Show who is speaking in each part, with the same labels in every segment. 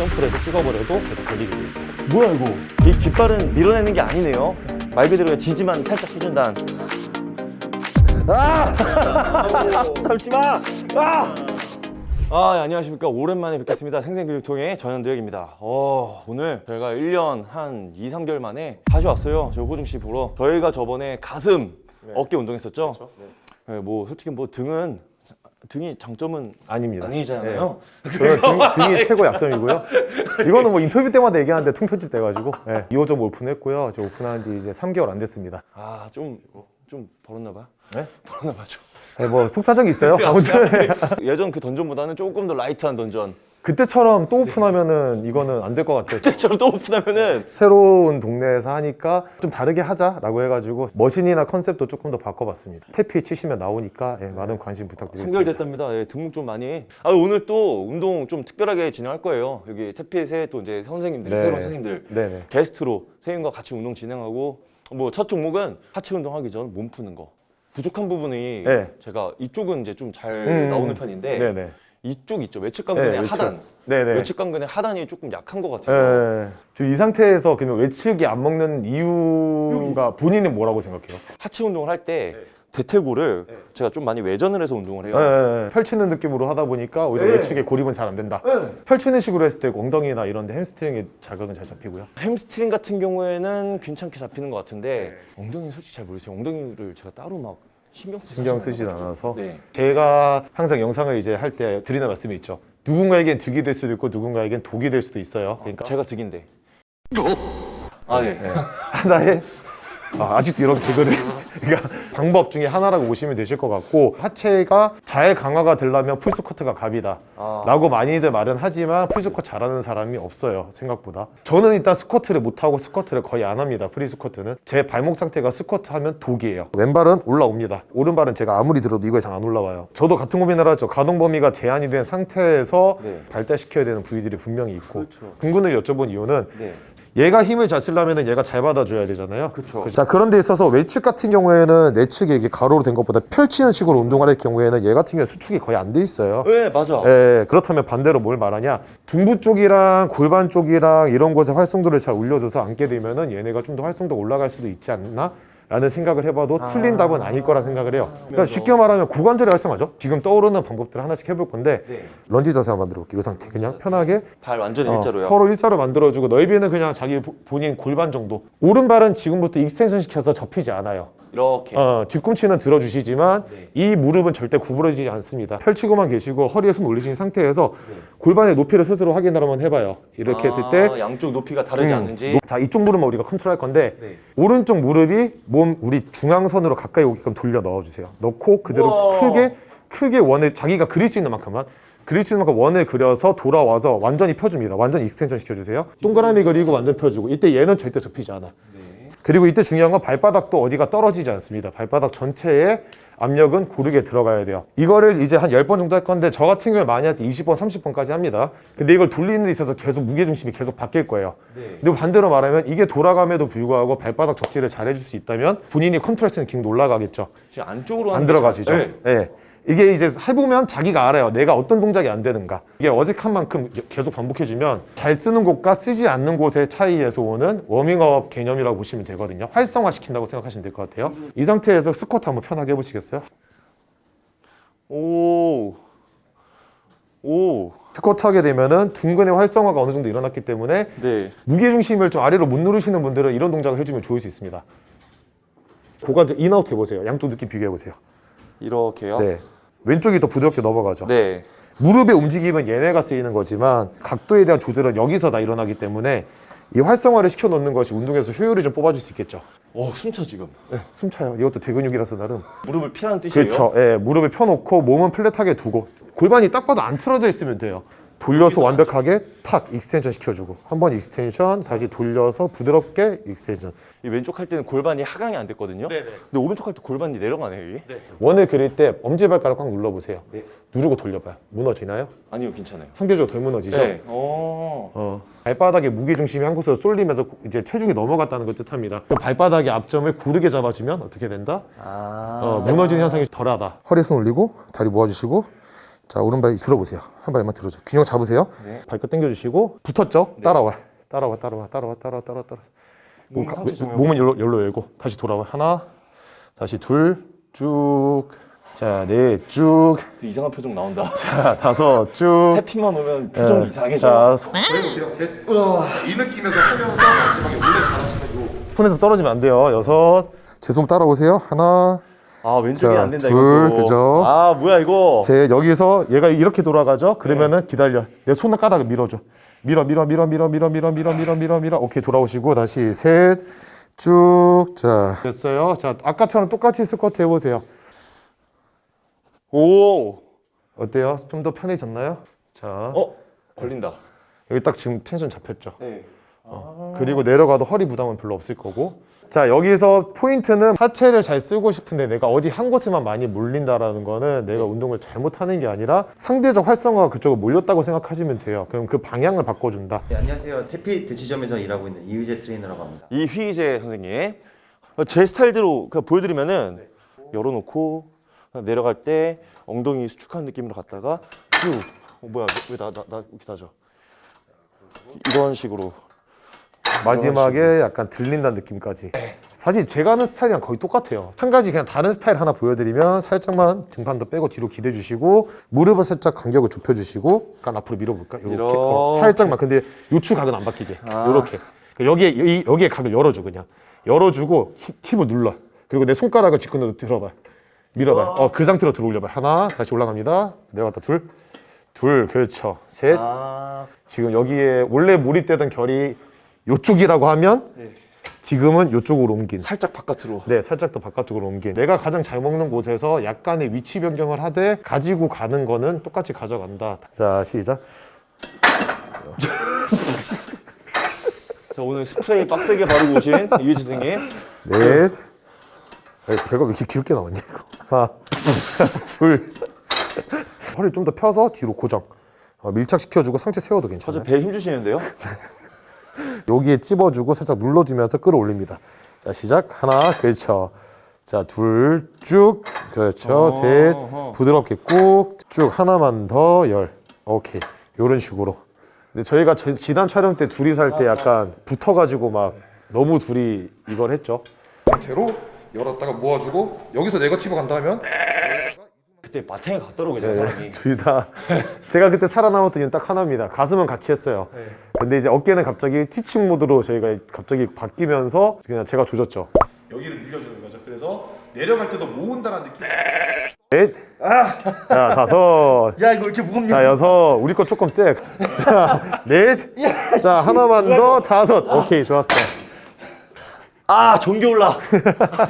Speaker 1: 점프를 해서 찍어버려도 계속 걸리게 돼 있어요 뭐야 이거 이 뒷발은 밀어내는 게 아니네요 말 그대로 지지만 살짝 해준다는 아! 잠시만! 아! 아, 예, 안녕하십니까. 오랜만에 뵙겠습니다. 생생교육통의 전현드혁입니다. 어, 오늘 저희가 1년 한 2, 3개월 만에 다시 왔어요. 저 호중 씨 보러. 저희가 저번에 가슴, 어깨 운동했었죠? 네, 뭐, 솔직히 뭐 등은, 등이 장점은
Speaker 2: 아닙니다.
Speaker 1: 아니잖아요.
Speaker 2: 네. 저는 등, 등이 최고 약점이고요. 이거는 뭐 인터뷰 때마다 얘기하는데 통편집 돼가지고 네. 2호점 오픈했고요. 저 오픈한 지 이제 3개월 안 됐습니다.
Speaker 1: 아, 좀, 좀 벌었나 봐.
Speaker 2: 네?
Speaker 1: 벌었나 봐, 좀.
Speaker 2: 네, 뭐 속사정이 있어요. 아무튼
Speaker 1: 예전 그 던전보다는 조금 더 light한 던전.
Speaker 2: 그때처럼 또 오픈하면은 이거는 안 될 것 같아요.
Speaker 1: 그때처럼 또 오픈하면은
Speaker 2: 새로운 동네에서 하니까 좀 다르게 하자라고 해가지고 machine이나 컨셉도 조금 더 바꿔봤습니다. 태피 치시면 나오니까 예, 많은 관심 부탁드리겠습니다.
Speaker 1: 선결됐답니다. 예, 등록 좀 많이. 아, 오늘 또 운동 좀 특별하게 진행할 거예요. 여기 태피에서 또 이제 선생님들,
Speaker 2: 네.
Speaker 1: 새로운 선생님들
Speaker 2: 네네.
Speaker 1: 게스트로 선생님과 같이 운동 진행하고 뭐 첫 종목은 하체 운동하기 전 몸 푸는 거. 부족한 부분이
Speaker 2: 네.
Speaker 1: 제가 이쪽은 이제 좀잘
Speaker 2: 음,
Speaker 1: 나오는 편인데
Speaker 2: 네네.
Speaker 1: 이쪽 있죠 외측 강근의
Speaker 2: 네, 외측.
Speaker 1: 하단.
Speaker 2: 네네.
Speaker 1: 외측 강근의 하단이 조금 약한 것 같아서
Speaker 2: 예. 지금 이 상태에서 그러면 외측이 안 먹는 이유가 본인은 뭐라고 생각해요?
Speaker 1: 하체 운동을 할때 대퇴골을 제가 좀 많이 외전을 해서 운동을 해요.
Speaker 2: 예, 예. 펼치는 느낌으로 하다 보니까 오히려
Speaker 1: 네.
Speaker 2: 외측에 고립은 잘 안 된다. 펼치는 식으로 했을 때 엉덩이나 이런 데 햄스트링에 자극은 잘 잡히고요.
Speaker 1: 햄스트링 같은 경우에는 괜찮게 잡히는 것 같은데 엉덩이는 솔직히 잘 모르겠어요. 엉덩이를 제가 따로 막 신경 쓰지
Speaker 2: 신경. 쓰진 않아서
Speaker 1: 네.
Speaker 2: 제가 항상 영상을 이제 할 때 드리는 말씀이 있죠. 누군가에겐 득이 될 수도 있고 누군가에겐 독이 될 수도 있어요. 그러니까
Speaker 1: 제가 득인데. 아 네.
Speaker 2: 하나의 아, 아직도 이런 개그를 그러니까 방법 중에 하나라고 보시면 되실 것 같고 하체가 잘 강화가 되려면 full squat가 갑이다
Speaker 1: 아.
Speaker 2: 라고 많이들 말은 하지만 full squat 잘하는 사람이 없어요 생각보다 저는 일단 스쿼트를 못하고 스쿼트를 거의 안 합니다 free squat는 제 발목 상태가 스쿼트 하면 독이에요 왼발은 올라옵니다 오른발은 제가 아무리 들어도 이거 이상 안 올라와요 저도 같은 고민을 하죠 가동 범위가 제한이 된 상태에서
Speaker 1: 네.
Speaker 2: 발달시켜야 되는 부위들이 분명히 있고
Speaker 1: 그렇죠.
Speaker 2: 둔근을 여쭤본 이유는
Speaker 1: 네.
Speaker 2: 얘가 힘을 잘 쓰려면 얘가 잘 받아줘야 되잖아요.
Speaker 1: 그쵸.
Speaker 2: 자 그런 데 있어서 외측 같은 경우에는 내측이 이게 가로로 된 것보다 펼치는 식으로 운동을 할 경우에는 얘 같은 경우에 수축이 거의 안 돼 있어요.
Speaker 1: 네 맞아.
Speaker 2: 예, 그렇다면 반대로 뭘 말하냐 둔부 쪽이랑 골반 쪽이랑 이런 곳에 활성도를 잘 올려줘서 앉게 되면은 얘네가 좀 더 활성도 가 올라갈 수도 있지 않나? 라는 생각을 해봐도 틀린 답은 아닐 거라 생각을 해요. 그러니까 쉽게 말하면 고관절이 활성화죠. 지금 떠오르는 방법들을 하나씩 해볼 건데
Speaker 1: 네.
Speaker 2: 런지 자세 한번 만들어 볼게요. 이 상태 그냥 편하게
Speaker 1: 발 완전히
Speaker 2: 어,
Speaker 1: 일자로요.
Speaker 2: 서로 일자로 만들어주고 넓이는 그냥 자기 보- 본인 골반 정도. 오른발은 지금부터 extension 시켜서 접히지 않아요
Speaker 1: 이렇게.
Speaker 2: 어, 뒤꿈치는 들어주시지만
Speaker 1: 네.
Speaker 2: 이 무릎은 절대 구부러지지 않습니다 펼치고만 계시고 허리에 손 올리신 상태에서
Speaker 1: 네.
Speaker 2: 골반의 높이를 스스로 확인을 한번 해봐요 이렇게 했을 때
Speaker 1: 아, 양쪽 높이가 다르지
Speaker 2: 음,
Speaker 1: 않는지.
Speaker 2: 노- 자 이쪽 무릎만 우리가 컨트롤 할 건데
Speaker 1: 네.
Speaker 2: 오른쪽 무릎이 몸 우리 중앙선으로 가까이 오게끔 돌려 넣어주세요 넣고 그대로
Speaker 1: 우와.
Speaker 2: 크게 크게 원을 자기가 그릴 수 있는 만큼만 그릴 수 있는 만큼 원을 그려서 돌아와서 완전히 펴줍니다 완전 extension 시켜주세요 동그라미 그리고 완전 펴주고 이때 얘는 절대 접히지 않아 그리고 이때 중요한 건 발바닥도 어디가 떨어지지 않습니다. 발바닥 전체에 압력은 고르게 들어가야 돼요. 이거를 이제 한 10번 정도 할 건데 저 같은 경우에 많이 할 때 20번 30번까지 합니다. 근데 이걸 돌리는 데 있어서 계속 무게중심이 계속 바뀔 거예요.
Speaker 1: 네.
Speaker 2: 근데 반대로 말하면 이게 돌아감에도 불구하고 발바닥 접지를 잘 해줄 수 있다면 본인이 컨트롤 쓰는 기능도 올라가겠죠.
Speaker 1: 지금 안쪽으로
Speaker 2: 안 들어가지죠.
Speaker 1: 잘- 네.
Speaker 2: 예. 이게 이제 해보면 자기가 알아요 내가 어떤 동작이 안 되는가 이게 어색한 만큼 계속 반복해주면 잘 쓰는 곳과 쓰지 않는 곳의 차이에서 오는 워밍업 개념이라고 보시면 되거든요 활성화시킨다고 생각하시면 될 것 같아요 이 상태에서 스쿼트 한번 편하게 해보시겠어요?
Speaker 1: 오. 오.
Speaker 2: 스쿼트 하게 되면은 둔근의 활성화가 어느 정도 일어났기 때문에
Speaker 1: 네.
Speaker 2: 무게중심을 좀 아래로 못 누르시는 분들은 이런 동작을 해주면 좋을 수 있습니다 고관절 in out 해보세요 양쪽 느낌 비교해보세요
Speaker 1: 이렇게요.
Speaker 2: 네 왼쪽이 더 부드럽게 넘어가죠
Speaker 1: 네.
Speaker 2: 무릎의 움직임은 얘네가 쓰이는 거지만 각도에 대한 조절은 여기서 다 일어나기 때문에 이 활성화를 시켜놓는 것이 운동에서 효율을 좀 뽑아줄 수 있겠죠
Speaker 1: 어, 숨차 지금.
Speaker 2: 네, 숨 차요 이것도 대근육이라서 나름
Speaker 1: 무릎을 피라는 뜻이에요.
Speaker 2: 그렇죠 예, 무릎을 펴놓고 몸은 flat하게 두고 골반이 딱 봐도 안 틀어져 있으면 돼요 돌려서 완벽하게 탁 extension 시켜주고 한 번 extension 다시 돌려서 부드럽게 extension
Speaker 1: 이 왼쪽 할 때는 골반이 하강이 안 됐거든요.
Speaker 2: 네네.
Speaker 1: 근데 오른쪽 할 때 골반이 내려가네요, 이게.
Speaker 2: 원을 그릴 때 엄지발가락 꽉 눌러보세요
Speaker 1: 네.
Speaker 2: 누르고 돌려봐요 무너지나요?
Speaker 1: 아니요, 괜찮아요.
Speaker 2: 상대적으로 덜 무너지죠?
Speaker 1: 네. 어.
Speaker 2: 어, 발바닥에 무게 중심이 한 곳으로 쏠리면서 이제 체중이 넘어갔다는 걸 뜻합니다. 그 발바닥의 앞점을 고르게 잡아주면 어떻게 된다?
Speaker 1: 아.
Speaker 2: 어, 무너지는 현상이 덜하다. 허리 손 올리고 다리 모아주시고 자 오른발 들어보세요 한 발만 들어줘 균형 잡으세요
Speaker 1: 네.
Speaker 2: 발끝 당겨주시고 붙었죠 따라와 따라와 따라와 따라와 따라와 따라와 따라와
Speaker 1: 몸
Speaker 2: 가- 몸은 열로, 열로 열고 다시 돌아와 하나 다시 둘쭉자넷쭉
Speaker 1: 이상한 표정 나온다.
Speaker 2: 자, 다섯 쭉
Speaker 1: 태핑만 오면 표정
Speaker 2: 네.
Speaker 1: 이상해져.
Speaker 2: 자, 셋. 자, 이 느낌에서 하면서 마지막에 원래 잘하시는 요 손에서 떨어지면 안 돼요. 여섯. 제 손 따라오세요. 하나,
Speaker 1: 아 왼쪽이
Speaker 2: 자,
Speaker 1: 안 된다
Speaker 2: 둘,
Speaker 1: 이거.
Speaker 2: 그죠?
Speaker 1: 아 뭐야 이거.
Speaker 2: 셋. 여기서 얘가 이렇게 돌아가죠. 그러면은 기다려. 내 손을 까다가 밀어줘. 밀어, 밀어, 밀어, 밀어, 밀어, 밀어, 밀어, 밀어, 밀어, 밀어. 오케이 돌아오시고 다시 셋. 쭉. 자, 됐어요. 자, 아까처럼 똑같이 스쿼트 해보세요.
Speaker 1: 오.
Speaker 2: 어때요? 좀 더 편해졌나요? 자,
Speaker 1: 어 걸린다.
Speaker 2: 여기 딱 지금 텐션 잡혔죠.
Speaker 1: 네.
Speaker 2: 그리고 내려가도 허리 부담은 별로 없을 거고 자 여기서 포인트는 하체를 잘 쓰고 싶은데 내가 어디 한 곳에만 많이 몰린다라는 거는 내가 운동을 잘못하는 게 아니라 상대적 활성화가 그쪽으로 몰렸다고 생각하시면 돼요 그럼 그 방향을 바꿔준다
Speaker 3: 네, 안녕하세요. 태피 대치점에서 일하고 있는 이의재 트레이너라고 합니다.
Speaker 1: 이휘재 선생님. 제 스타일대로 그냥 보여드리면 은 열어놓고 내려갈 때 엉덩이 수축한 느낌으로 갔다가 쭉. 어, 뭐야 왜 나 나 나 이렇게 나죠? 이런 식으로.
Speaker 2: 마지막에 약간 들린다는 느낌까지. 사실 제가 하는 스타일이랑 거의 똑같아요. 한 가지 그냥 다른 스타일 하나 보여드리면 살짝만 등판 더 빼고 뒤로 기대 주시고 무릎을 살짝 간격을 좁혀 주시고 약간 앞으로 밀어볼까? 이렇게.
Speaker 1: 이렇게.
Speaker 2: 어, 살짝만. 근데 요추 각은 안 바뀌게.
Speaker 1: 아.
Speaker 2: 이렇게. 여기에 이, 여기에 각을 열어줘 그냥. 열어주고 히- 힙을 눌러. 그리고 내 손가락을 뒷근으로 들어봐. 밀어봐. 어, 그 상태로 들어올려봐. 하나 다시 올라갑니다. 내려갔다 둘둘 그렇죠. 셋.
Speaker 1: 아.
Speaker 2: 지금 여기에 원래 몰입되던 결이 요쪽이라고 하면
Speaker 1: 네.
Speaker 2: 지금은 요쪽으로 옮긴.
Speaker 1: 살짝 바깥으로.
Speaker 2: 네 살짝 더 바깥쪽으로 옮긴. 내가 가장 잘 먹는 곳에서 약간의 위치 변경을 하되 가지고 가는 거는 똑같이 가져간다. 자 시작.
Speaker 1: 자 오늘 스프레이 빡세게 바르고 오신 이휘재 선생님.
Speaker 2: 넷. 아니, 배가 왜 이렇게 귀엽게 나왔냐 이거? 하나 둘. 허리 좀 더 펴서 뒤로 고정. 어, 밀착시켜주고 상체 세워도 괜찮아요.
Speaker 1: 저 배 힘주시는데요?
Speaker 2: 여기에 찝어주고 살짝 눌러주면서 끌어올립니다. 자 시작. 하나 그렇죠. 자 둘 쭉. 그렇죠. 셋. 부드럽게 꾹. 쭉. 하나만 더. 열. 오케이. 이런 식으로. 근데 저희가 저- 지난 촬영 때 둘이 살 때 약간 붙어가지고 막 너무 둘이 이걸 했죠. 상태로 열었다가 모아주고 여기서 내가 치고 간다 하면
Speaker 1: 그때 마탱에 갔더라고요 저 사람이.
Speaker 2: 둘다 제가 그때 살아남았던 이유는 딱 하나입니다. 가슴은 같이 했어요. 근데 이제 어깨는 갑자기 티칭 모드로 저희가 갑자기 바뀌면서 그냥 제가 조졌죠. 여기를 늘려주는 거죠. 그래서 내려갈 때도 모은다는 느낌. 넷, 자 다섯,
Speaker 3: 야 이거 이렇게 무겁냐?
Speaker 2: 자 여섯. 우리 거 조금 세. 자 넷, 자 하나만 더 다섯. 오케이 좋았어.
Speaker 1: 아 전기 올라.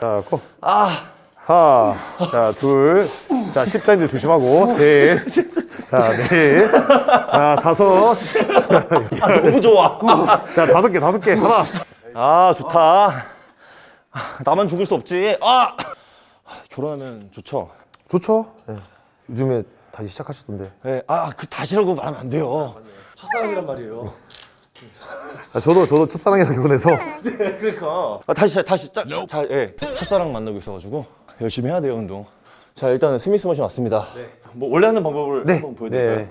Speaker 2: 자 고.
Speaker 1: 아.
Speaker 2: 하나, 자, 둘, 자, 십자인들 조심하고, 셋, 자, 넷, 자, 다섯,
Speaker 1: 야, 너무 좋아.
Speaker 2: 자, 다섯 개, 다섯 개, 하나.
Speaker 1: 아 좋다. 나만 죽을 수 없지. 아 결혼하면 좋죠.
Speaker 2: 좋죠? 네. 요즘에 다시 시작하셨던데.
Speaker 1: 네. 아 그 다시라고 말하면 안 돼요. 첫사랑이란 말이에요.
Speaker 2: 아, 저도, 저도 첫사랑이랑 결혼해서.
Speaker 1: 그러니까. 아, 다시 다시 짝잘 예. 첫사랑 만나고 있어가지고 열심히 해야 돼요 운동. 자 일단은 스미스 머신 왔습니다. 뭐 원래 하는 방법을 한번 보여드릴까요?
Speaker 2: 네.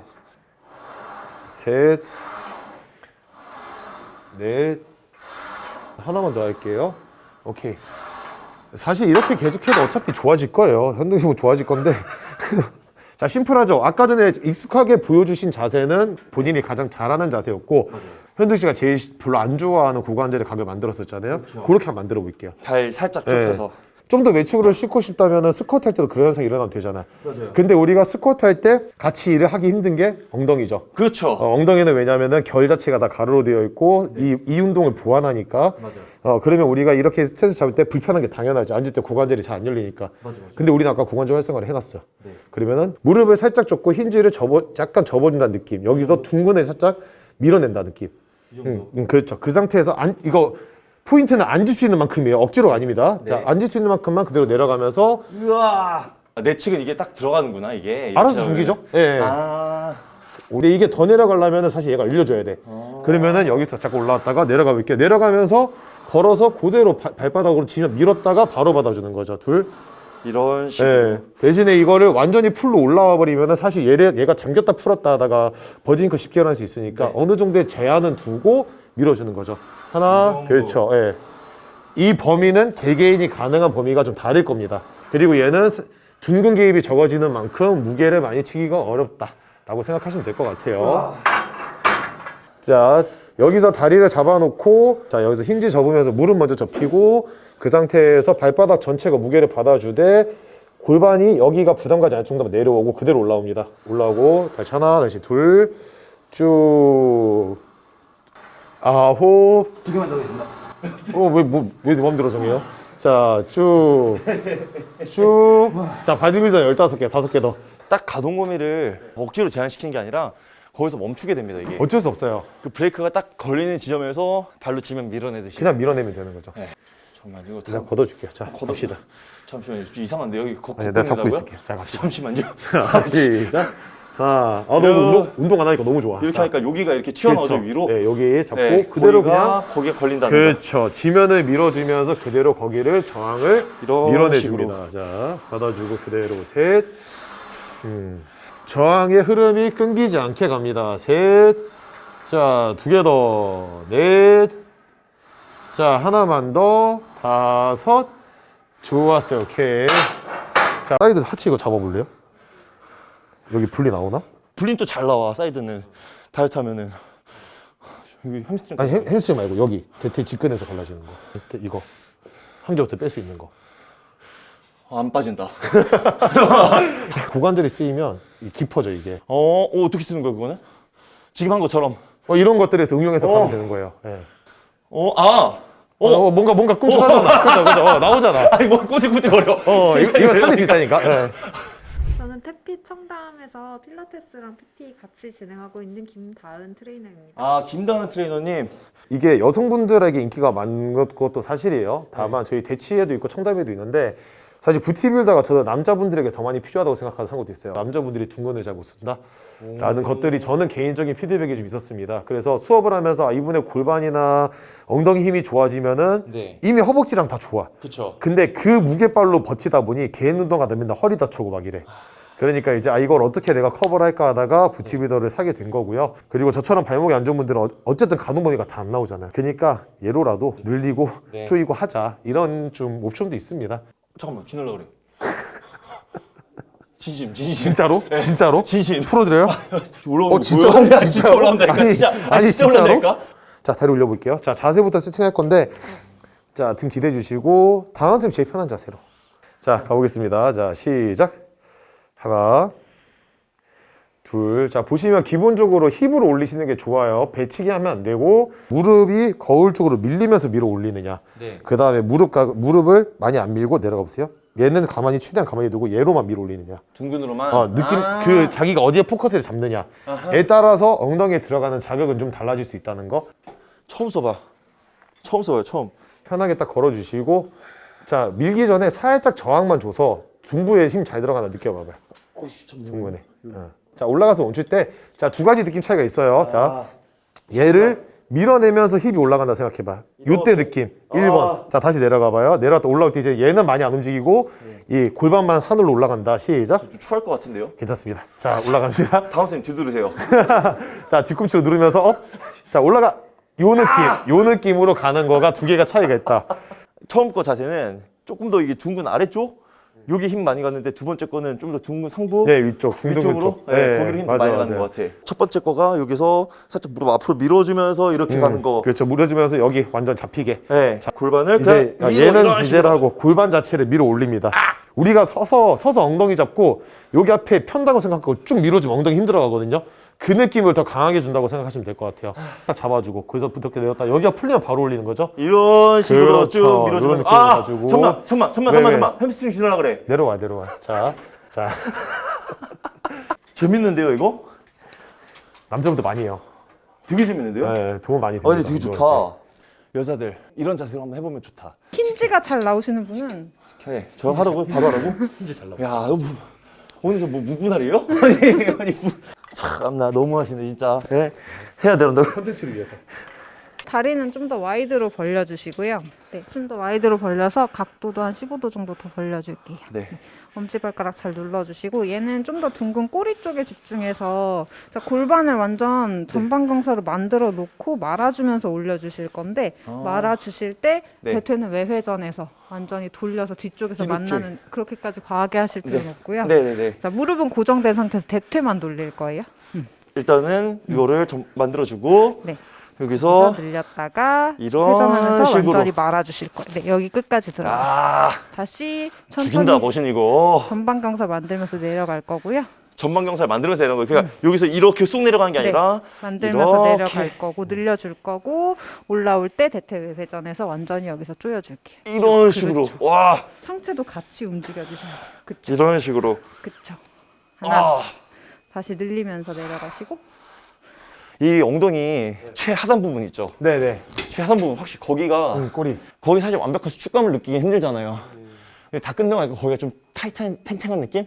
Speaker 2: 셋, 넷, 하나만 더 할게요. 오케이. 사실 이렇게 계속해도 어차피 좋아질 거예요. 현동식은 좋아질 건데. 자, 심플하죠. 아까 전에 익숙하게 보여주신 자세는 본인이 가장 잘하는 자세였고, 현동 씨가 제일 별로 안 좋아하는 고관절의 각을 만들었었잖아요. 그렇게 한번 만들어 볼게요.
Speaker 1: 발 살짝
Speaker 2: 네.
Speaker 1: 좁혀서.
Speaker 2: 좀 더 외축으로 싣고 싶다면 스쿼트 할 때도 그런 현상이 일어나면 되잖아. 근데 우리가 스쿼트 할 때 같이 일을 하기 힘든 게 엉덩이죠.
Speaker 1: 그렇죠.
Speaker 2: 어, 엉덩이는 왜냐면은 결 자체가 다 가로로 되어 있고 이, 이 운동을 보완하니까. 어, 그러면 우리가 이렇게 스트레스 잡을 때 불편한 게 당연하지. 앉을 때 고관절이 잘 안 열리니까. 근데 우리는 아까 고관절 활성화를 해놨어요 그러면은 무릎을 살짝 접고 힌지를 접어 약간 접어준다는 느낌. 여기서 둥근을 살짝 밀어낸다 느낌. 음, 음, 그렇죠. 그 상태에서 안, 이거 포인트는 앉을 수 있는 만큼이에요 억지로가 아닙니다 자 앉을 수 있는 만큼만 그대로 내려가면서
Speaker 1: 우와. 내측은 이게 딱 들어가는구나 이게.
Speaker 2: 알아서
Speaker 1: 이렇게
Speaker 2: 잠기죠 예, 예.
Speaker 1: 아.
Speaker 2: 근데 이게 더 내려가려면 사실 얘가 열려줘야 돼. 그러면은 여기서 자꾸 올라왔다가 내려가 볼게요. 내려가면서 걸어서 그대로 바- 발바닥으로 치면 밀었다가 바로 받아주는 거죠. 둘,
Speaker 1: 이런 식으로.
Speaker 2: 예. 대신에 이거를 완전히 full로 올라와 버리면은 사실 얘를 얘가 잠겼다 풀었다 하다가 butt wink 쉽게 일어날 수 있으니까
Speaker 1: 네.
Speaker 2: 어느 정도의 제한은 두고 밀어주는 거죠. 하나. 그렇죠. 예. 이 범위는 개개인이 가능한 범위가 좀 다를 겁니다. 그리고 얘는 스- 둥근 개입이 적어지는 만큼 무게를 많이 치기가 어렵다 라고 생각하시면 될 것 같아요. 자 여기서 다리를 잡아놓고 자 여기서 힌지 접으면서 무릎 먼저 접히고 그 상태에서 발바닥 전체가 무게를 받아주되 골반이 여기가 부담 가지 않을 정도로 내려오고 그대로 올라옵니다 올라오고 다시 하나 다시 둘 쭉 아홉
Speaker 3: 두 개만 더 하겠습니다.
Speaker 2: 어 왜 뭐 왜 마음대로 정해요? 자 쭉쭉 자 바디빌더 열다섯 개 다섯 개더
Speaker 1: 딱 가동 범위를 억지로 제한시키는 게 아니라 거기서 멈추게 됩니다 이게.
Speaker 2: 어쩔 수 없어요
Speaker 1: 그 브레이크가 딱 걸리는 지점에서 발로 치면 밀어내듯이.
Speaker 2: 그냥 밀어내면 되는 거죠
Speaker 1: 정말 이거 다
Speaker 2: 걷어줄게요 자
Speaker 1: 걷어-
Speaker 2: 갑시다
Speaker 1: 잠시만요. 좀 이상한데 여기 거,
Speaker 2: 아니, 내가 잡고
Speaker 1: 걷는다고요?
Speaker 2: 있을게. 자, 갑시다.
Speaker 1: 잠시만요.
Speaker 2: 시작. 하나. 아, 너무
Speaker 1: 이런-
Speaker 2: 운동, 운동 안 하니까 너무 좋아.
Speaker 1: 이렇게
Speaker 2: 자,
Speaker 1: 하니까 여기가 이렇게 튀어나오죠
Speaker 2: 그렇죠.
Speaker 1: 위로.
Speaker 2: 네, 여기 잡고
Speaker 1: 네,
Speaker 2: 그대로 그냥
Speaker 1: 거기에 걸린다는 거.
Speaker 2: 그렇죠. 지면을 밀어주면서 그대로 거기를 저항을 밀어내줍니다. 자, 받아주고 그대로 셋. 음. 저항의 흐름이 끊기지 않게 갑니다. 셋. 자, 두 개 더. 넷. 자, 하나만 더. 다섯. 좋았어요. 오케이. 자, 사이드 하체 이거 잡아볼래요? 여기 분리 나오나?
Speaker 1: 분리는 또 잘 나와 사이드는 다이어트 하면은 여기 햄스트링
Speaker 2: 아니 햄, 햄스트링 말고 여기 대퇴 직근에서 갈라지는 거 이거 한 개부터 뺄 수 있는 거
Speaker 1: 아, 안 빠진다.
Speaker 2: 고관절이 쓰이면 이 깊어져 이게
Speaker 1: 어, 어 어떻게 쓰는 거야 그거는? 지금 한 것처럼.
Speaker 2: 어, 이런 것들에서 응용해서
Speaker 1: 어.
Speaker 2: 가면 되는 거예요 예.
Speaker 1: 어, 아,
Speaker 2: 어, 어, 뭔가 뭔가 꿈틀하잖아 그죠 그죠 어, 나오잖아
Speaker 1: 아니 뭐 꾸덕꾸덕거려.
Speaker 2: 어 이거, 이거 살릴 수 있다니까 예.
Speaker 4: 저는 태피 청담에서 필라테스랑 PT 같이 진행하고 있는 김다은 트레이너입니다.
Speaker 1: 아, 김다은 트레이너님.
Speaker 2: 이게 여성분들에게 인기가 많은 것- 것도 사실이에요 다만 저희 대치에도 있고 청담에도 있는데 사실 부티빌더가 저는 남자분들에게 더 많이 필요하다고 생각하는 상황도 있어요 남자분들이 둥근을 잘 못 쓴다 라는 것들이 저는 개인적인 피드백이 좀 있었습니다. 그래서 수업을 하면서 아, 이분의 골반이나 엉덩이 힘이 좋아지면은
Speaker 1: 네.
Speaker 2: 이미 허벅지랑 다 좋아.
Speaker 1: 그쵸.
Speaker 2: 근데 그 무게발로 버티다 보니 개인 운동하다 맨날 허리 다치고 막 이래. 그러니까 이제 아 이걸 어떻게 내가 커버를 할까 하다가 부티빌더를 사게 된 거고요. 그리고 저처럼 발목이 안 좋은 분들은 어- 어쨌든 가동 범위가 다 안 나오잖아요. 그러니까 얘로라도 늘리고
Speaker 1: 네.
Speaker 2: 조이고 하자 이런 좀 옵션도 있습니다.
Speaker 1: 잠깐만, 지날라 그래. 진심, 진심.
Speaker 2: 진짜로? 진짜로?
Speaker 1: 진심.
Speaker 2: 풀어드려요?
Speaker 1: 올라오는
Speaker 2: 어, 진짜로?
Speaker 1: 진짜
Speaker 2: 진짜로?
Speaker 1: 올라온다니까.
Speaker 2: 아니,
Speaker 1: 진짜.
Speaker 2: 아니,
Speaker 1: 진짜? 올라온다니까?
Speaker 2: 자 다리 올려볼게요 자 자세부터 세팅할 건데 자 등 기대 주시고 당한 쌤 제일 편한 자세로 자 가보겠습니다 자 시작 하나 둘자 보시면 기본적으로 힙으로 올리시는 게 좋아요 배치기 하면 안 되고 무릎이 거울 쪽으로 밀리면서 밀어 올리느냐
Speaker 1: 네.
Speaker 2: 그 다음에 무릎 가, 무릎을 많이 안 밀고 내려가 보세요 얘는 가만히 최대한 가만히 두고 얘로만 밀어 올리느냐
Speaker 1: 둥근으로만.
Speaker 2: 어, 느낌
Speaker 1: 아.
Speaker 2: 그 자기가 어디에 포커스를 잡느냐에 따라서 엉덩이에 들어가는 자극은 좀 달라질 수 있다는 거
Speaker 1: 처음 써봐. 처음 써봐요, 처음.
Speaker 2: 편하게 딱 걸어주시고 자 밀기 전에 살짝 저항만 줘서 중부에 힘 잘 들어가나 느껴봐봐요 중부에 어. 자 올라가서 멈출 때자 두 가지 느낌 차이가 있어요. 자 얘를 밀어내면서 힙이 올라간다 생각해봐. 요때 느낌. 1번. 자 다시 내려가 봐요. 내려갔다 올라올 때 이제 얘는 많이 안 움직이고 이 골반만 하늘로 올라간다. 시작.
Speaker 1: 좀 추할 것 같은데요?
Speaker 2: 괜찮습니다. 자 올라갑니다.
Speaker 1: 다음 쌤 뒤돌으세요.
Speaker 2: 자 뒤꿈치로 누르면서 up. 자 올라가. 요 느낌. 요 느낌으로 가는 거가 두 개가 차이가 있다.
Speaker 1: 처음 거 자세는 조금 더 이게 둔근 아래쪽 여기 힘 많이 갔는데 두 번째 거는 좀 더 둔근 상부
Speaker 2: 네 위쪽 중둔
Speaker 1: 위쪽으로
Speaker 2: 쪽
Speaker 1: 네, 거기로 힘 많이 가는 것 같아. 첫 번째 거가 여기서 살짝 무릎 앞으로 밀어주면서 이렇게 가는 거.
Speaker 2: 그렇죠 밀어주면서 여기 완전 잡히게
Speaker 1: 네. 골반을
Speaker 2: 이제
Speaker 1: 그냥
Speaker 2: 아,
Speaker 1: 위로
Speaker 2: 얘는. 비제라고 골반 자체를 밀어 올립니다 우리가 서서 서서 엉덩이 잡고 여기 앞에 편다고 생각하고 쭉 밀어주면 엉덩이 힘들어가거든요 그 느낌을 더 강하게 준다고 생각하시면 될 것 같아요 딱 잡아주고 거기서 부탁해 내렸다 여기가 풀리면 바로 올리는 거죠
Speaker 1: 이런 식으로
Speaker 2: 그렇죠.
Speaker 1: 쭉
Speaker 2: 이런
Speaker 1: 밀어주면서
Speaker 2: 느낌으로
Speaker 1: 아
Speaker 2: 가지고.
Speaker 1: 잠만 잠만 잠만
Speaker 2: 왜,
Speaker 1: 잠만 햄스트링 쥐 나라 그래.
Speaker 2: 내려와 내려와 자, 자
Speaker 1: 재밌는데요 이거?
Speaker 2: 남자분들 많이 해요
Speaker 1: 되게 재밌는데요?
Speaker 2: 네, 도움 많이
Speaker 1: 아
Speaker 2: 됩니다
Speaker 1: 근데 되게 좋다. 여자들 이런 자세로 한번 해보면 좋다.
Speaker 5: 힌지가 잘 나오시는 분은
Speaker 1: 해. 저 하라고 바로 하라고? 이제 잘 나와. 야, 너 뭐, 오늘 저 뭐 무분할이에요? 아니, 아니 무... 참나 너무 하시네 진짜. 네. 해야 되는데.
Speaker 2: 컨텐츠를 위해서
Speaker 5: 다리는 좀 더 wide로 벌려주시고요. 네, 좀 더 wide로 벌려서 각도도 한 15도 정도 더 벌려줄게요.
Speaker 1: 네.
Speaker 5: 엄지발가락 잘 눌러주시고 얘는 좀 더 둔근 꼬리 쪽에 집중해서 자, 골반을 완전 전방경사로 만들어 놓고 말아주면서 올려주실 건데
Speaker 1: 아.
Speaker 5: 말아주실 때
Speaker 1: 네.
Speaker 5: 대퇴는 외회전에서 완전히 돌려서 뒤쪽에서
Speaker 1: 이렇게.
Speaker 5: 만나는 그렇게까지 과하게 하실 필요는 없고요.
Speaker 1: 네네네.
Speaker 5: 자 무릎은 고정된 상태에서 대퇴만 돌릴 거예요.
Speaker 1: 일단은 이거를 좀 만들어주고
Speaker 5: 네.
Speaker 1: 여기서
Speaker 5: 늘렸다가
Speaker 1: 이런
Speaker 5: 회전하면서
Speaker 1: 식으로.
Speaker 5: 완전히 말아주실 거예요. 네, 여기 끝까지 들어가.
Speaker 1: 아
Speaker 5: 다시
Speaker 1: 죽인다
Speaker 5: 천천히
Speaker 1: 머신 이거
Speaker 5: 전방경사 만들면서 내려갈 거고요.
Speaker 1: 전방 경사를 만들면서 내려가는 거예요. 그러니까 여기서 이렇게 쑥 내려가는 게
Speaker 5: 네.
Speaker 1: 아니라
Speaker 5: 만들면서
Speaker 1: 이렇게.
Speaker 5: 내려갈 거고 늘려줄 거고 올라올 때 대퇴 회전해서 완전히 여기서 조여줄게요.
Speaker 1: 이런
Speaker 5: 그렇죠.
Speaker 1: 식으로 와
Speaker 5: 상체도 같이 움직여 주시면 돼요. 그쵸?
Speaker 1: 이런 식으로
Speaker 5: 그쵸? 하나
Speaker 1: 아,
Speaker 5: 다시 늘리면서 내려가시고
Speaker 1: 이 엉덩이 최하단 부분 있죠.
Speaker 2: 네네.
Speaker 1: 최하단 부분 확실히 거기가
Speaker 2: 음, 꼬리.
Speaker 1: 거기 사실 완벽한 수축감을 느끼기 힘들잖아요. 근데 다 끝나고 나니까 거기가 좀 타이트한 탱탱한 느낌?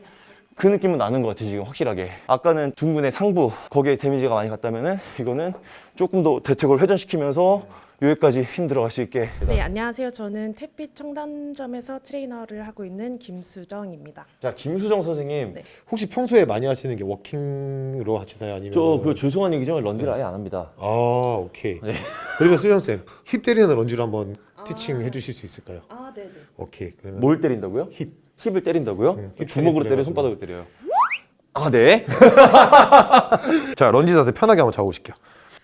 Speaker 1: 그 느낌은 나는 것 같아 지금 확실하게 아까는 둥근의 상부 거기에 데미지가 많이 갔다면은 이거는 조금 더 대퇴골 회전시키면서 여기까지 힘 들어갈 수 있게
Speaker 6: 네, 안녕하세요. 저는 태빛 청담점에서 트레이너를 하고 있는 김수정입니다.
Speaker 1: 자 김수정 선생님
Speaker 6: 네.
Speaker 2: 혹시 평소에 많이 하시는 게 walking으로 하시나요? 아니면
Speaker 1: 저그 죄송한 얘기지만 런지를 아예 안 합니다
Speaker 2: 아 오케이.
Speaker 1: 네.
Speaker 2: 그리고 수정 쌤, 힙 때리는 런지를 한번 teaching 해주실 수 있을까요?
Speaker 6: 아, 네, 네.
Speaker 2: 오케이. 그러면
Speaker 1: 뭘 때린다고요?
Speaker 2: 힙.
Speaker 1: 힙을 때린다고요?
Speaker 2: 응, 힙
Speaker 1: 주먹으로 때려. 손바닥으로 때려요 아 네?
Speaker 2: 자 런지 자세 편하게 한번 잡아보실게요.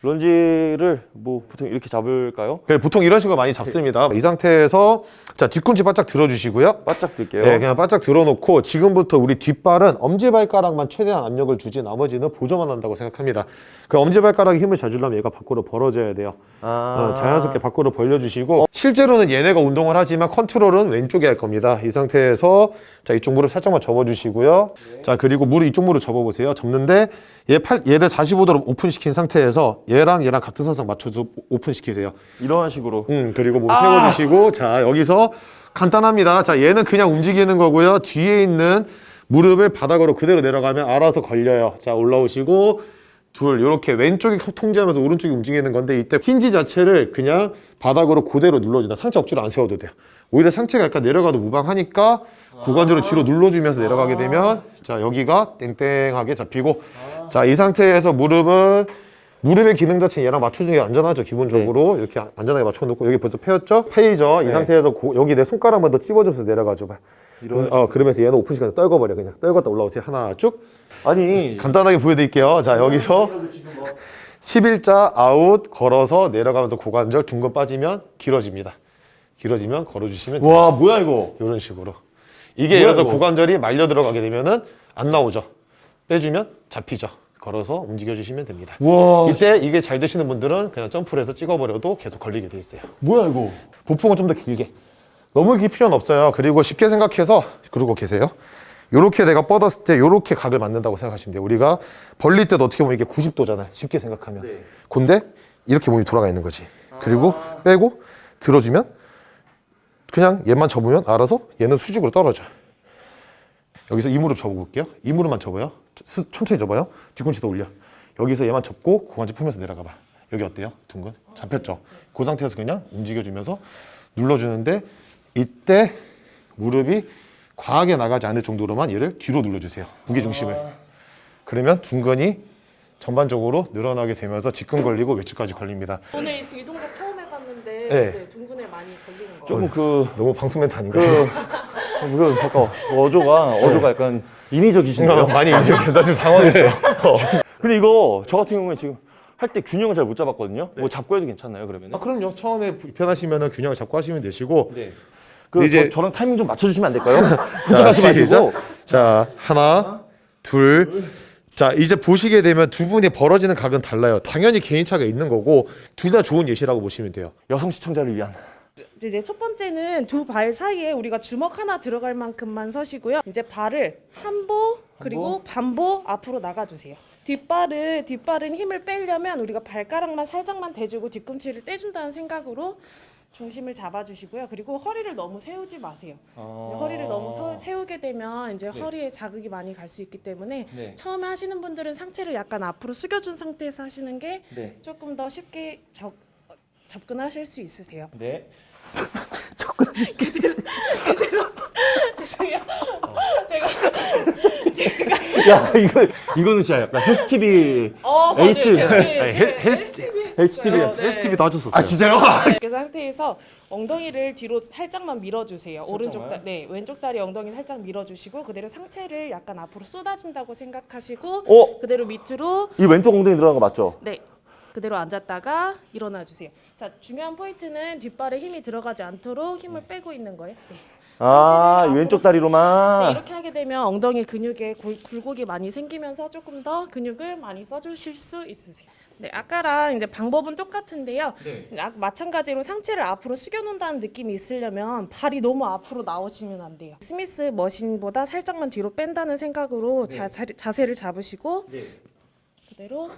Speaker 1: 런지를 뭐 보통 이렇게 잡을까요?
Speaker 2: 네, 보통 이런 식으로 많이 잡습니다. 이 상태에서 자 뒤꿈치 바짝 들어주시고요.
Speaker 1: 바짝 들게요
Speaker 2: 네, 그냥 바짝 들어놓고 지금부터 우리 뒷발은 엄지발가락만 최대한 압력을 주지 나머지는 보조만 한다고 생각합니다. 그 엄지발가락에 힘을 잘 주려면 얘가 밖으로 벌어져야 돼요.
Speaker 1: 아.
Speaker 2: 어, 자연스럽게 밖으로 벌려주시고 실제로는 얘네가 운동을 하지만 컨트롤은 왼쪽에 할 겁니다. 이 상태에서 자 이쪽 무릎 살짝만 접어주시고요. 자 그리고 무릎 이쪽 무릎 접어보세요. 접는데 얘 팔, 얘를 45도로 오픈시킨 상태에서 얘랑 얘랑 같은 선상 맞춰서 오픈시키세요.
Speaker 1: 이런 식으로
Speaker 2: 음 그리고 몸 세워주시고 자 여기서 간단합니다. 자 얘는 그냥 움직이는 거고요. 뒤에 있는 무릎을 바닥으로 그대로 내려가면 알아서 걸려요. 자 올라오시고 둘 이렇게 왼쪽이 통제하면서 오른쪽이 움직이는 건데 이때 힌지 자체를 그냥 바닥으로 그대로 눌러준다. 상체 억지로 안 세워도 돼요. 오히려 상체가 약간 내려가도 무방하니까 고관절을 뒤로 눌러주면서 내려가게 되면 자 여기가 땡땡하게 잡히고 자 이 상태에서 무릎은 무릎의 기능 자체는 얘랑 맞춰주는 게 안전하죠 기본적으로. 이렇게 안전하게 맞춰놓고 여기 벌써 패였죠? 패이죠. 이
Speaker 1: 네.
Speaker 2: 상태에서 고- 여기 내 손가락만 더 찝어줘서 내려가죠. 봐. 그럼- 어, 그러면서 얘는 오픈 시간에 떨궈버려 그냥. 떨궜다 올라오세요. 하나 쭉.
Speaker 1: 아니.
Speaker 2: 간단하게 보여드릴게요. 자 여기서 11자 아웃 걸어서 내려가면서 고관절 둔근 빠지면 길어집니다. 길어지면 걸어주시면 돼요
Speaker 1: 와 뭐야 이거?
Speaker 2: 이런 식으로 이게 예를 들어
Speaker 1: 이거?
Speaker 2: 고관절이 말려 들어가게 되면은 안 나오죠. 빼주면 잡히죠. 걸어서 움직여 주시면 됩니다.
Speaker 1: 와
Speaker 2: 이때 이게 잘 되시는 분들은 그냥 점프를 해서 찍어버려도 계속 걸리게 돼 있어요.
Speaker 1: 뭐야 이거?
Speaker 2: 보폭은 좀 더 길게. 너무 길 필요는 없어요. 그리고 쉽게 생각해서 그러고 계세요. 요렇게 내가 뻗었을 때 요렇게 각을 만든다고 생각하시면 돼요. 우리가 벌릴 때도 어떻게 보면 이게 90도잖아요. 쉽게 생각하면.
Speaker 1: 네.
Speaker 2: 근데 이렇게 몸이 돌아가 있는 거지. 그리고 빼고 들어주면 그냥 얘만 접으면 알아서 얘는 수직으로 떨어져 여기서 이 무릎 접어볼게요 이 무릎만 접어요 수- 천천히 접어요 뒤꿈치 더 올려 여기서 얘만 접고 고관절 풀면서 내려가 봐 여기 어때요? 둥근? 잡혔죠? 그 상태에서 그냥 움직여주면서 눌러주는데 이때 무릎이 과하게 나가지 않을 정도로만 얘를 뒤로 눌러주세요 무게중심을 그러면 둥근이 전반적으로 늘어나게 되면서 직근 걸리고 외측까지 걸립니다
Speaker 6: 오늘 이 동작 처음 해봤는데
Speaker 2: 네.
Speaker 6: 네, 둥근에 많이 걸리는 거.
Speaker 1: 조금 그
Speaker 2: 너무 방송 멘트 아닌가요?
Speaker 1: 그, 그, 잠깐, 어조가, 어조가 약간 인위적이신데요?
Speaker 2: 어, 많이 이제 나 지금 당황했어요 어.
Speaker 1: 근데 이거, 저 같은 경우에 지금 할때 균형을 잘 못 잡았거든요? 뭐 잡고 해도 괜찮나요, 그러면?
Speaker 2: 아, 그럼요 처음에 불편하시면 균형을 잡고 하시면 되시고
Speaker 1: 네. 그,
Speaker 2: 이제-
Speaker 1: 저, 저랑 타이밍 좀 맞춰주시면 안 될까요? 혼자 가지 마시고.
Speaker 2: 자 하나 둘자 이제 보시게 되면 두 분이 벌어지는 각은 달라요 당연히 개인차가 있는 거고 둘 다 좋은 예시라고 보시면 돼요
Speaker 1: 여성 시청자를 위한.
Speaker 6: 이제 첫 번째는 두 발 사이에 우리가 주먹 하나 들어갈 만큼만 서시고요. 이제 발을 한보 그리고 반보 앞으로 나가주세요. 뒷발을 뒷발은 힘을 빼려면 우리가 발가락만 살짝만 대주고 뒤꿈치를 떼준다는 생각으로 중심을 잡아주시고요. 그리고 허리를 너무 세우지 마세요. 허리를 너무 서- 세우게 되면 이제 허리에 자극이 많이 갈 수 있기 때문에
Speaker 1: 네.
Speaker 6: 처음에 하시는 분들은 상체를 약간 앞으로 숙여준 상태에서 하시는 게
Speaker 1: 네.
Speaker 6: 조금 더 쉽게 적, 접근하실 수 있으세요.
Speaker 1: 네.
Speaker 6: 죄송해요. 제가
Speaker 1: 야 이거 이거는 진짜 약간 헬스 TV
Speaker 6: 어.
Speaker 1: H.
Speaker 6: 제가
Speaker 2: 아니,
Speaker 6: 헬-
Speaker 2: 헬- 헬스-
Speaker 1: HTV
Speaker 6: 네.
Speaker 2: STV 도 하셨었어요.
Speaker 1: 아 진짜요?
Speaker 6: 그 상태에서 엉덩이를 뒤로 살짝만 밀어주세요. 오른쪽 다, 네 왼쪽 다리 엉덩이 살짝 밀어주시고 그대로 상체를 약간 앞으로 쏟아진다고 생각하시고
Speaker 1: 어?
Speaker 6: 그대로 밑으로
Speaker 1: 이 왼쪽 엉덩이 들어간 거 맞죠?
Speaker 6: 네 그대로 앉았다가 일어나 주세요. 자 중요한 포인트는 뒷발에 힘이 들어가지 않도록 힘을 빼고 있는 거예요. 네.
Speaker 1: 아, 왼쪽
Speaker 6: 네,
Speaker 1: 다리로만.
Speaker 6: 이렇게 하게 되면 엉덩이 근육에 굴, 굴곡이 많이 생기면서 조금 더 근육을 많이 써주실 수 있으세요. 네, 아까랑 이제 방법은 똑같은데요. 아, 마찬가지로 상체를 앞으로 숙여놓는다는 느낌이 있으려면 발이 너무 앞으로 나오시면 안 돼요. 스미스 머신보다 살짝만 뒤로 뺀다는 생각으로 자, 자, 자 세를 잡으시고 그대로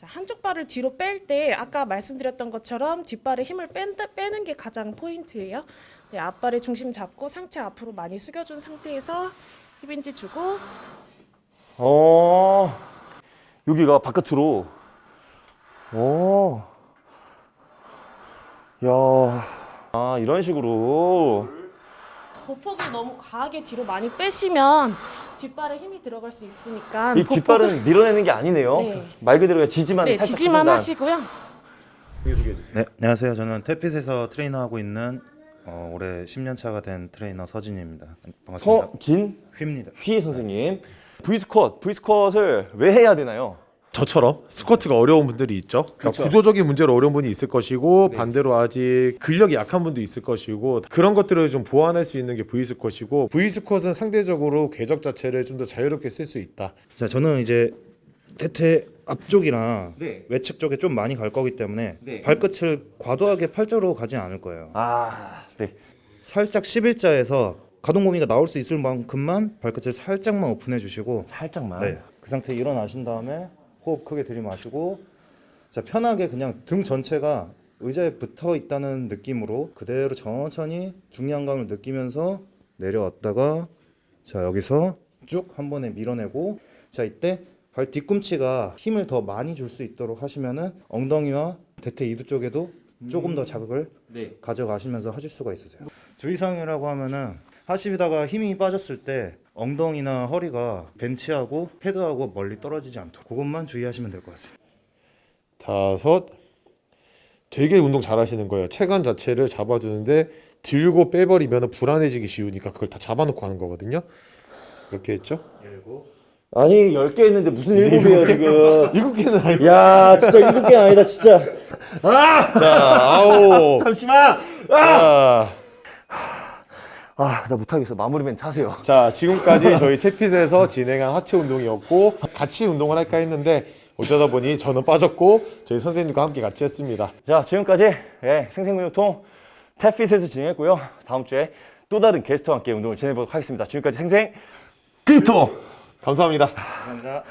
Speaker 6: 자, 한쪽 발을 뒤로 뺄 때 아까 말씀드렸던 것처럼 뒷발에 힘을 뺀다, 빼는 게 가장 포인트예요. 네, 앞발의 중심 잡고 상체 앞으로 많이 숙여준 상태에서 힙인지 주고
Speaker 1: 어. 여기가 바깥으로. 오. 야. 아, 이런 식으로.
Speaker 6: 보폭을 너무 과하게 뒤로 많이 빼시면 뒷발에 힘이 들어갈 수 있으니까
Speaker 1: 이 뒷발은 밀어내는 게 아니네요.
Speaker 6: 네.
Speaker 1: 말 그대로 지지만
Speaker 6: 네,
Speaker 1: 살짝
Speaker 6: 지지만. 하시고요.
Speaker 7: 네, 안녕하세요. 저는 태핏에서 트레이너하고 있는 어, 올해 10년 차가 된 트레이너 서진입니다. 반갑습니다.
Speaker 1: 서진
Speaker 7: 휘입니다.
Speaker 1: 휘 선생님. V스쿼트, V스쿼트을 왜 해야 되나요?
Speaker 2: 저처럼 스쿼트가 어려운 분들이 있죠. 그러니까 구조적인 문제로 어려운 분이 있을 것이고 반대로 아직 근력이 약한 분도 있을 것이고 그런 것들을 좀 보완할 수 있는 게 V 스쿼트이고 V 스쿼트는 상대적으로 궤적 자체를 좀 더 자유롭게 쓸 수 있다.
Speaker 7: 자, 저는 이제 대퇴 앞쪽이나
Speaker 1: 네.
Speaker 7: 외측 쪽에 좀 많이 갈 거기 때문에
Speaker 1: 네.
Speaker 7: 발끝을 과도하게 팔자로 가지 않을 거예요.
Speaker 1: 아, 네.
Speaker 7: 살짝 11자에서 가동 범위가 나올 수 있을 만큼만 발끝을 살짝만 오픈해 주시고
Speaker 1: 살짝만.
Speaker 7: 네. 그 상태 일어나신 다음에 호흡 크게 들이마시고 자 편하게 그냥 등 전체가 의자에 붙어 있다는 느낌으로 그대로 천천히 중량감을 느끼면서 내려왔다가 자 여기서 쭉 한 번에 밀어내고 자 이때 발 뒤꿈치가 힘을 더 많이 줄 수 있도록 하시면은 엉덩이와 대퇴 이두 쪽에도 조금 더 자극을
Speaker 1: 네.
Speaker 7: 가져가시면서 하실 수가 있으세요. 주의사항이라고 하면은 하시다가 힘이 빠졌을 때 엉덩이나 허리가 벤치하고 패드하고 멀리 떨어지지 않도록 그것만 주의하시면 될 것 같습니다.
Speaker 2: 다섯 되게 운동 잘 하시는 거예요. 체간 자체를 잡아주는데 들고 빼버리면 불안해지기 쉬우니까 그걸 다 잡아놓고 하는 거거든요. 이렇게 했죠?
Speaker 1: 아니, 10개 했는데 무슨 7개야, 지금.
Speaker 2: 일곱 개는 아니고
Speaker 1: 야, 진짜 7개 아니다, 진짜.
Speaker 2: 자 아홉
Speaker 1: 잠시만!
Speaker 2: 자,
Speaker 1: 아, 나 못하겠어. 마무리 멘트 하세요.
Speaker 2: 자 지금까지 저희 태핏에서 진행한 하체 운동이었고 같이 운동을 할까 했는데 어쩌다 보니 저는 빠졌고 저희 선생님과 함께 같이 했습니다.
Speaker 1: 자, 지금까지 예, 생생근육통 탭핏에서 진행했고요. 다음 주에 또 다른 게스트와 함께 운동을 진행해보도록 하겠습니다. 지금까지 생생 근육통!
Speaker 2: 감사합니다.
Speaker 7: 감사합니다.